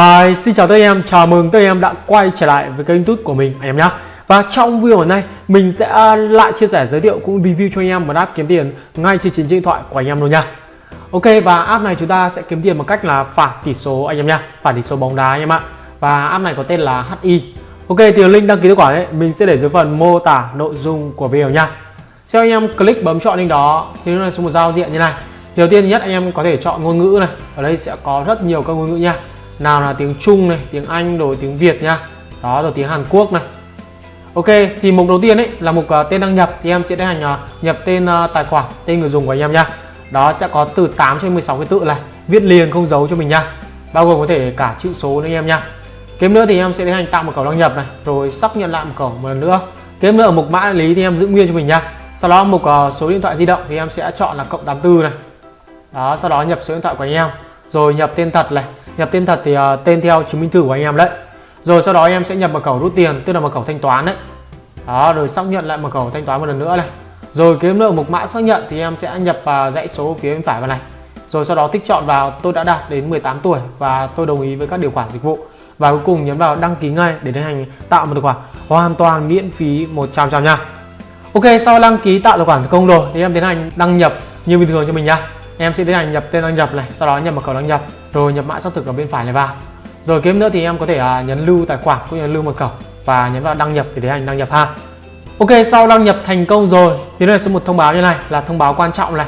Hi, xin chào tất em, chào mừng tất em đã quay trở lại với kênh youtube của mình anh em nhé Và trong video hôm nay mình sẽ lại chia sẻ giới thiệu cũng review cho anh em một app kiếm tiền ngay trên chính điện thoại của anh em luôn nha Ok và app này chúng ta sẽ kiếm tiền bằng cách là phạt tỷ số anh em nha Phạt tỷ số bóng đá anh em ạ. Và app này có tên là HI Ok thì link đăng ký tài khoản ấy mình sẽ để dưới phần mô tả nội dung của video nha Sau anh em click bấm chọn link đó thì nó là số một giao diện như này. Đầu tiên nhất anh em có thể chọn ngôn ngữ này Ở đây sẽ có rất nhiều các ngôn ngữ nha nào là tiếng Trung này tiếng Anh rồi tiếng Việt nha. Đó rồi tiếng Hàn Quốc này. Ok thì mục đầu tiên ấy là mục uh, tên đăng nhập. Thì em sẽ tiến hành uh, nhập tên uh, tài khoản tên người dùng của anh em nha. Đó sẽ có từ 8 cho 16 cái tự này. Viết liền không giấu cho mình nha. Bao gồm có thể cả chữ số nữa anh em nha. Kế nữa thì em sẽ tiến hành tạo một cổng đăng nhập này rồi xác nhận lại một cổng một lần nữa. Kế nữa ở mục mã đại lý thì em giữ nguyên cho mình nha. Sau đó mục uh, số điện thoại di động thì em sẽ chọn là cộng 84 này. Đó sau đó nhập số điện thoại của anh em rồi nhập tên thật này. Nhập tên thật thì uh, tên theo chứng minh thư của anh em đấy. Rồi sau đó anh em sẽ nhập mật khẩu rút tiền tức là mật khẩu thanh toán đấy. Đó rồi xác nhận lại mật khẩu thanh toán một lần nữa này. Rồi kiếm được một mã xác nhận thì em sẽ nhập uh, dãy số phía bên phải vào này. Rồi sau đó tích chọn vào tôi đã đạt đến 18 tuổi và tôi đồng ý với các điều khoản dịch vụ. Và cuối cùng nhấn vào đăng ký ngay để tiến hành tạo một tài khoản hoàn toàn miễn phí 100 trăm nha. Ok sau đăng ký tạo tài khoản thành công rồi thì em tiến hành đăng nhập như bình thường cho mình nha em sẽ tiến hành nhập tên đăng nhập này sau đó nhập mật khẩu đăng nhập rồi nhập mã xác thực ở bên phải này vào. Rồi kiếm nữa thì em có thể à, nhấn lưu tài khoản cũng như lưu mật khẩu và nhấn vào đăng nhập để tiến hành đăng nhập ha. Ok sau đăng nhập thành công rồi thì đây là một thông báo như này là thông báo quan trọng này.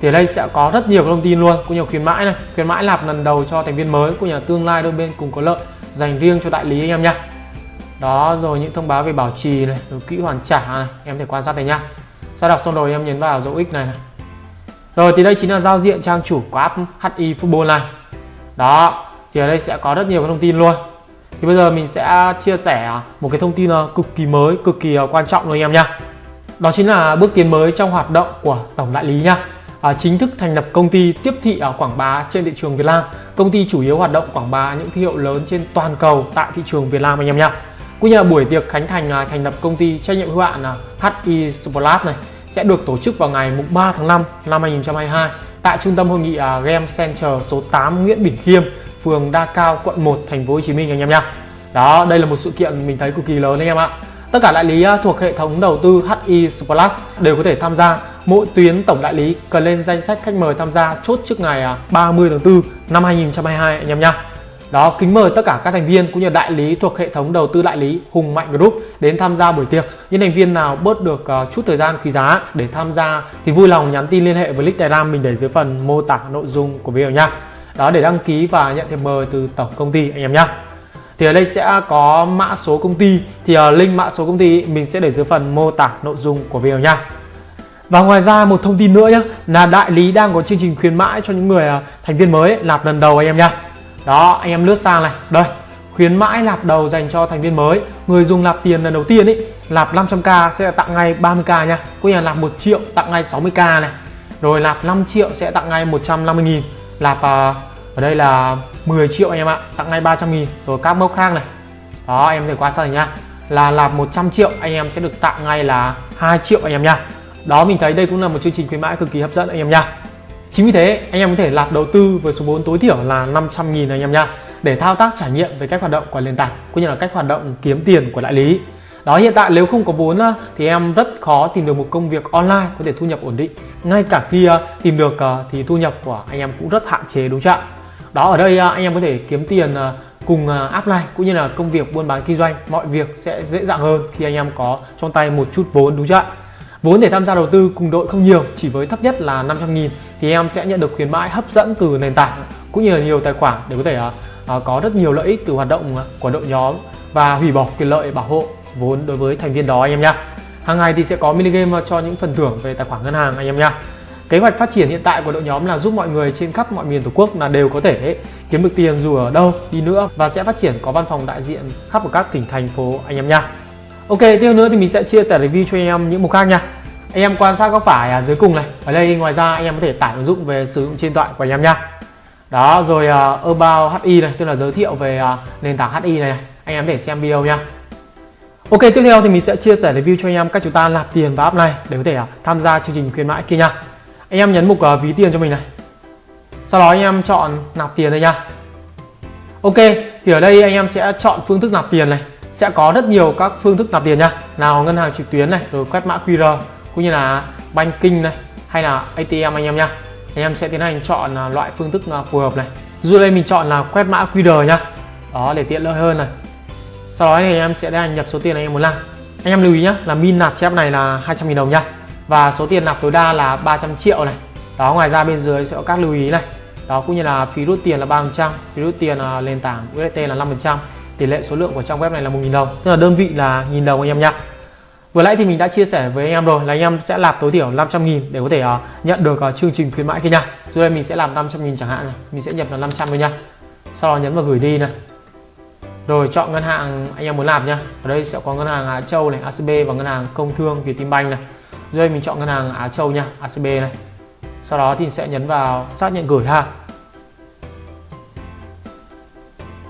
Thì ở đây sẽ có rất nhiều thông tin luôn cũng như khuyến mãi này. Khuyến mãi lạp lần đầu cho thành viên mới cũng như là tương lai đôi bên cùng có lợi dành riêng cho đại lý anh em nhé đó rồi những thông báo về bảo trì này rồi hoàn trả này em thể quan sát này nhá. Sau đọc xong rồi em nhấn vào dấu x này này rồi thì đây chính là giao diện trang chủ của app HI Football này. Đó thì ở đây sẽ có rất nhiều cái thông tin luôn. Thì bây giờ mình sẽ chia sẻ một cái thông tin ờ, cực kỳ mới, cực kỳ ờ, quan trọng luôn anh em nha Đó chính là bước tiến mới trong hoạt động của Tổng Đại lý nha à, Chính thức thành lập công ty tiếp thị ở quảng bá trên thị trường Việt Nam. Công ty chủ yếu hoạt động quảng bá những thương hiệu lớn trên toàn cầu tại thị trường Việt Nam anh em nha Cũng như là buổi tiệc khánh thành à, thành lập công ty trách nhiệm hữu hạn à, HI Sport này sẽ được tổ chức vào ngày 3 tháng 5 năm 2022 tại trung tâm hội nghị à, Game Center số 8 Nguyễn Bỉnh Khiêm, phường Đa Cao, quận 1, thành phố Hồ Chí Minh anh em nha. Đó, đây là một sự kiện mình thấy cực kỳ lớn anh em ạ. Tất cả đại lý à, thuộc hệ thống đầu tư HI Plus đều có thể tham gia. Mỗi tuyến tổng đại lý cần lên danh sách khách mời tham gia chốt trước ngày à, 30 tháng 4 năm 2022 anh em nha. Đó, kính mời tất cả các thành viên cũng như đại lý thuộc hệ thống đầu tư đại lý Hùng Mạnh Group đến tham gia buổi tiệc. Những thành viên nào bớt được uh, chút thời gian quý giá để tham gia thì vui lòng nhắn tin liên hệ với link Telegram mình để dưới phần mô tả nội dung của video nha. Đó để đăng ký và nhận thiệp mời từ tổng công ty anh em nhé. Thì ở đây sẽ có mã số công ty thì uh, link mã số công ty mình sẽ để dưới phần mô tả nội dung của video nha. Và ngoài ra một thông tin nữa nhé là đại lý đang có chương trình khuyến mãi cho những người uh, thành viên mới nạp lần đầu anh em nha đó anh em lướt sang này. Đây khuyến mãi lạp đầu dành cho thành viên mới. Người dùng lạp tiền lần đầu tiên ấy lạp 500k sẽ tặng ngay 30k nha. Có như là nạp 1 triệu tặng ngay 60k này. Rồi lạp 5 triệu sẽ tặng ngay 150 nghìn. Lạp uh, ở đây là 10 triệu anh em ạ tặng ngay 300 nghìn. Rồi các mốc khác này. Đó em thể qua sau này nha là lạp 100 triệu anh em sẽ được tặng ngay là 2 triệu anh em nha. Đó mình thấy đây cũng là một chương trình khuyến mãi cực kỳ hấp dẫn anh em nha. Chính vì thế, anh em có thể lạp đầu tư với số vốn tối thiểu là 500 nghìn anh em nha, để thao tác trải nghiệm về cách hoạt động của nền tảng cũng như là cách hoạt động kiếm tiền của đại lý. Đó, hiện tại nếu không có vốn thì em rất khó tìm được một công việc online có thể thu nhập ổn định. Ngay cả khi à, tìm được à, thì thu nhập của anh em cũng rất hạn chế, đúng chưa? Đó, ở đây à, anh em có thể kiếm tiền cùng app này cũng như là công việc buôn bán kinh doanh mọi việc sẽ dễ dàng hơn khi anh em có trong tay một chút vốn, đúng chưa? Vốn để tham gia đầu tư cùng đội không nhiều, chỉ với thấp nhất là 500 nghìn thì em sẽ nhận được khuyến mãi hấp dẫn từ nền tảng cũng như là nhiều tài khoản để có thể uh, có rất nhiều lợi ích từ hoạt động à, của đội nhóm và hủy bỏ quyền lợi bảo hộ vốn đối với thành viên đó anh em nhé. Hàng ngày thì sẽ có mini game cho những phần thưởng về tài khoản ngân hàng anh em nhé Kế hoạch phát triển hiện tại của đội nhóm là giúp mọi người trên khắp mọi miền tổ quốc là đều có thể kiếm được tiền dù ở đâu đi nữa và sẽ phát triển có văn phòng đại diện khắp ở các tỉnh thành phố anh em nhé Ok, tiếp nữa thì mình sẽ chia sẻ review cho anh em những mục khác nha. Anh em quan sát góc phải à dưới cùng này. Ở đây ngoài ra anh em có thể tải ứng dụng về sử dụng trên điện thoại của anh em nha. Đó, rồi uh, About HI này, tức là giới thiệu về uh, nền tảng HI này, này. Anh em có thể xem video nha. Ok, tiếp theo thì mình sẽ chia sẻ review cho anh em cách chúng ta nạp tiền vào app này để có thể uh, tham gia chương trình khuyến mãi kia nha. Anh em nhấn mục uh, ví tiền cho mình này. Sau đó anh em chọn nạp tiền đây nha. Ok, thì ở đây anh em sẽ chọn phương thức nạp tiền này sẽ có rất nhiều các phương thức nạp tiền nha. Nào, ngân hàng trực tuyến này, rồi quét mã QR, cũng như là banking này, hay là ATM anh em nha. Anh em sẽ tiến hành chọn à, loại phương thức phù hợp này. Dù đây mình chọn là quét mã QR nha. Đó, để tiện lợi hơn này. Sau đó thì anh em sẽ tiến hành nhập số tiền anh em muốn làm. Anh em lưu ý nhé là min nạp chép này là 200.000 đồng nha. Và số tiền nạp tối đa là 300 triệu này. Đó, ngoài ra bên dưới sẽ có các lưu ý này. Đó, cũng như là phí rút tiền là 3% phí rút tiền là nền tảng USDT là 5% tỷ lệ số lượng của trang web này là 1.000 đồng tức là đơn vị là 1.000 đồng anh em nhé Vừa nãy thì mình đã chia sẻ với anh em rồi là anh em sẽ làm tối thiểu 500 nghìn để có thể uh, nhận được uh, chương trình khuyến mãi kia nha. Rồi đây mình sẽ làm 500 nghìn chẳng hạn này, mình sẽ nhập là 500 thôi nha. Sau đó nhấn vào gửi đi này. Rồi chọn ngân hàng anh em muốn làm nha. Ở đây sẽ có ngân hàng Á Châu này, ACB và ngân hàng Công Thương Vietinbank này. Rồi đây mình chọn ngân hàng Á Châu nha, ACB này. Sau đó thì sẽ nhấn vào xác nhận gửi ha.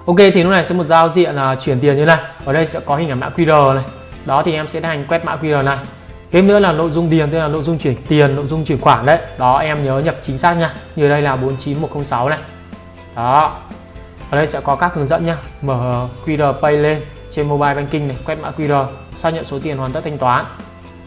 Ok, thì lúc này sẽ một giao diện là chuyển tiền như này. Ở đây sẽ có hình ảnh mã QR này. Đó, thì em sẽ hành quét mã QR này. Thêm nữa là nội dung điền, tức là nội dung chuyển tiền, nội dung chuyển khoản đấy. Đó, em nhớ nhập chính xác nha. Như đây là 49106 này. Đó. Ở đây sẽ có các hướng dẫn nha. Mở QR Pay lên trên mobile banking này, quét mã QR xác nhận số tiền hoàn tất thanh toán.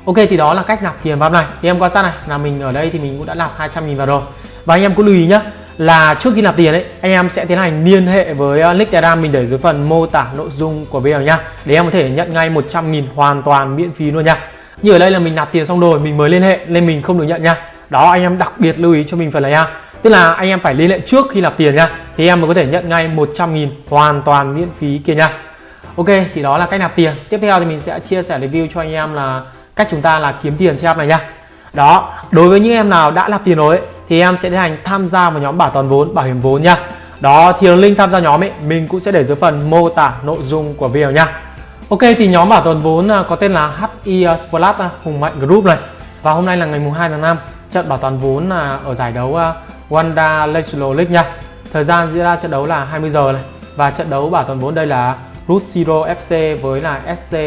Ok, thì đó là cách nạp tiền vào này. Thì em quan sát này, là mình ở đây thì mình cũng đã nạp 200 000 vào rồi. Và anh em cũng lưu ý nhé là trước khi nạp tiền ấy anh em sẽ tiến hành liên hệ với uh, link Telegram mình để dưới phần mô tả nội dung của video nha. Để em có thể nhận ngay 100.000 hoàn toàn miễn phí luôn nha. Như ở đây là mình nạp tiền xong rồi mình mới liên hệ nên mình không được nhận nha. Đó anh em đặc biệt lưu ý cho mình phần này nha. Tức là anh em phải liên hệ trước khi nạp tiền nha thì em mới có thể nhận ngay 100.000 hoàn toàn miễn phí kia nha. Ok thì đó là cách nạp tiền. Tiếp theo thì mình sẽ chia sẻ review cho anh em là cách chúng ta là kiếm tiền trên app này nha. Đó đối với những em nào đã nạp tiền rồi ấy, thì em sẽ tiến hành tham gia vào nhóm bảo toàn vốn bảo hiểm vốn nha. Đó thì link tham gia nhóm ấy mình cũng sẽ để dưới phần mô tả nội dung của video nha. Ok thì nhóm bảo toàn vốn à, có tên là HI à, Splat à, Hùng Mạnh Group này. Và hôm nay là ngày mùng 2 tháng 5 trận bảo toàn vốn là ở giải đấu Wanda National League nha. Thời gian diễn ra trận đấu là 20 giờ này. Và trận đấu bảo toàn vốn đây là Root Zero FC với là SC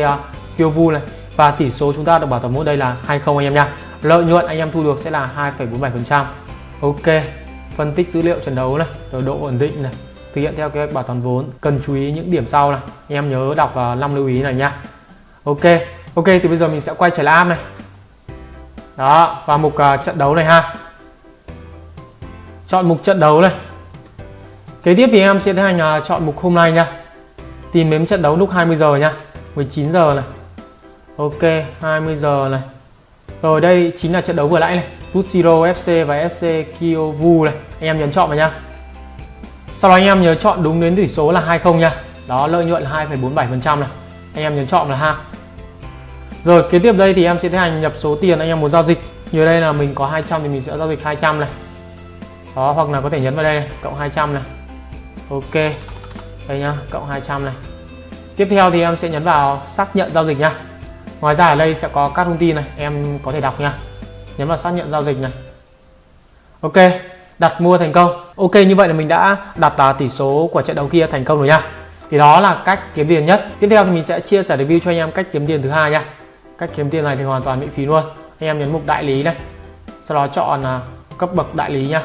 Kyovu này. Và tỷ số chúng ta được bảo toàn vốn đây là 20 anh em nha. Lợi nhuận anh em thu được sẽ là 2,47% ok phân tích dữ liệu trận đấu này rồi độ ổn định này thực hiện theo kế hoạch bảo toàn vốn cần chú ý những điểm sau này. Em nhớ đọc vào năm lưu ý này nha ok ok thì bây giờ mình sẽ quay trở lại app này. Đó vào mục uh, trận đấu này ha. Chọn mục trận đấu này. Kế tiếp thì em sẽ tiến hành uh, chọn mục hôm nay nha. Tìm đến trận đấu lúc 20 giờ nha 19 giờ này. Ok 20 giờ này. Rồi đây chính là trận đấu vừa nãy này. Root FC và SC Kyovu này. Anh em nhấn chọn vào nha sau đó anh em nhớ chọn đúng đến tỷ số là 20 nha đó lợi nhuận 2,47% này. Anh em nhấn chọn là ha. Rồi kế tiếp đây thì em sẽ tiến hành nhập số tiền anh em muốn giao dịch. Như đây là mình có 200 thì mình sẽ giao dịch 200 này. Đó hoặc là có thể nhấn vào đây này cộng 200 này. Ok. Đây nhá cộng 200 này. Tiếp theo thì em sẽ nhấn vào xác nhận giao dịch nha ngoài ra ở đây sẽ có các thông tin này em có thể đọc nha nhấn vào xác nhận giao dịch này. Ok, đặt mua thành công. Ok, như vậy là mình đã đặt là tỷ số của trận đấu kia thành công rồi nha. Thì đó là cách kiếm tiền nhất. Tiếp theo thì mình sẽ chia sẻ review cho anh em cách kiếm tiền thứ hai nha. Cách kiếm tiền này thì hoàn toàn miễn phí luôn. Anh em nhấn mục đại lý này. Sau đó chọn à, cấp bậc đại lý nha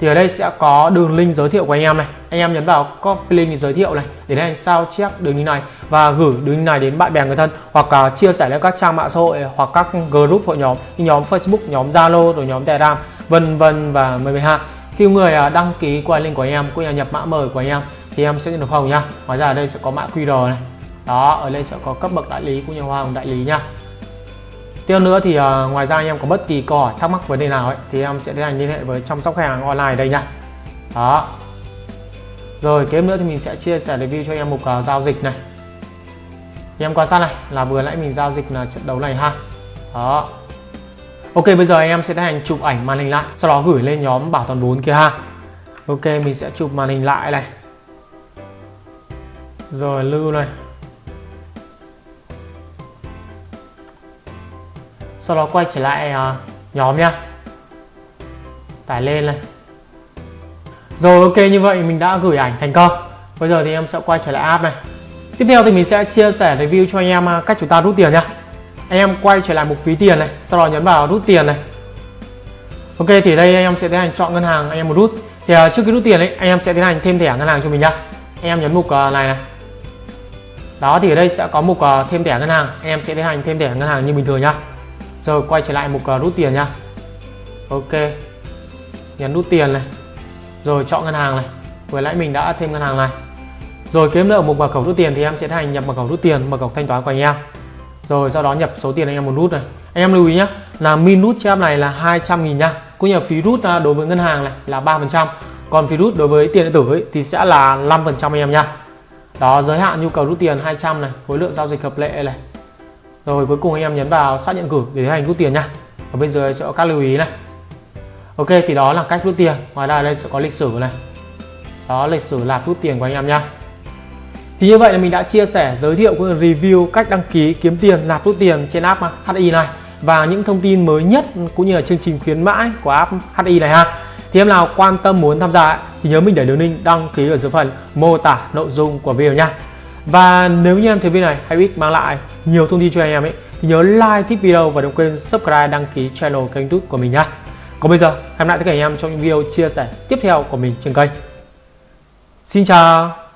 thì ở đây sẽ có đường link giới thiệu của anh em này. Anh em nhấn vào copy link giới thiệu này để anh sao chép đường link này và gửi đường link này đến bạn bè người thân hoặc uh, chia sẻ lên các trang mạng xã hội hoặc các group hội nhóm như nhóm Facebook nhóm Zalo rồi nhóm Telegram vân vân và mười mười hai. Khi người uh, đăng ký qua link của anh em cũng như nhập mã mời của anh em thì em sẽ nhận được hồng nha. Ngoài ra ở đây sẽ có mã QR này. Đó ở đây sẽ có cấp bậc đại lý cũng như hoa hồng đại lý nha tiếp nữa thì uh, ngoài ra anh em có bất kỳ câu hỏi thắc mắc vấn đề nào ấy thì em sẽ tiến hành liên hệ với chăm sóc khách hàng online đây nha. Đó. Rồi kế nữa thì mình sẽ chia sẻ review cho anh em mục uh, ờ, giao dịch này. Anh em quan sát này là vừa nãy mình giao dịch là trận đấu này ha. Đó. Ok bây giờ anh em sẽ tiến hành chụp ảnh màn hình lại sau đó gửi lên nhóm bảo toàn 4 kia ha. Ok mình sẽ chụp màn hình lại này. Rồi lưu này. Sau đó quay trở lại uh, nhóm nha tải lên này. Rồi ok như vậy mình đã gửi ảnh thành công. Bây giờ thì em sẽ quay trở lại app này. Tiếp theo thì mình sẽ chia sẻ review cho anh em uh, cách chúng ta rút tiền nhá. Anh em quay trở lại mục ví tiền này sau đó nhấn vào rút tiền này. Ok thì đây anh em sẽ tiến hành chọn ngân hàng anh em muốn rút. Thì uh, trước khi rút tiền ấy anh em sẽ tiến hành thêm thẻ ngân hàng cho mình nhá. Anh em nhấn mục uh, này này. Đó thì ở đây sẽ có mục uh, thêm thẻ ngân hàng. Anh em sẽ tiến hành thêm thẻ ngân hàng như bình thường nhá rồi quay trở lại mục à, rút tiền nhá. Ok. Nhấn rút tiền này. Rồi chọn ngân hàng này. Vừa nãy mình đã thêm ngân hàng này. Rồi kiếm được mục mật khẩu rút tiền thì em sẽ tiến hành nhập mật khẩu rút tiền mật khẩu thanh toán của anh em. Rồi sau đó nhập số tiền anh em muốn rút này. Anh em lưu ý nhé là min rút cho em này là 200 nghìn nha cũng như phí rút à, đối với ngân hàng này là 3% còn phí rút đối với tiền điện tử ấy, thì sẽ là 5% anh em nha đó giới hạn nhu cầu rút tiền 200 này khối lượng giao dịch hợp lệ này rồi cuối cùng anh em nhấn vào xác nhận gửi để tiến hành rút tiền nha. Ở bên dưới sẽ có các lưu ý này. Ok, thì đó là cách rút tiền. Ngoài ra đây sẽ có lịch sử này. Đó, lịch sử là rút tiền của anh em nha. Thì như vậy là mình đã chia sẻ, giới thiệu cũng review cách đăng ký kiếm tiền, nạp rút tiền trên app HI này. Và những thông tin mới nhất cũng như là chương trình khuyến mãi của app HI này ha. Thì em nào quan tâm muốn tham gia thì nhớ mình để đường link đăng ký ở dưới phần mô tả nội dung của video nha và nếu như em thấy video này hay ích mang lại nhiều thông tin cho anh em ấy, thì nhớ like thích video và đừng quên subscribe, đăng ký channel kênh youtube của mình nhá. Còn bây giờ, hẹn lại tất cả anh em trong những video chia sẻ tiếp theo của mình trên kênh. Xin chào!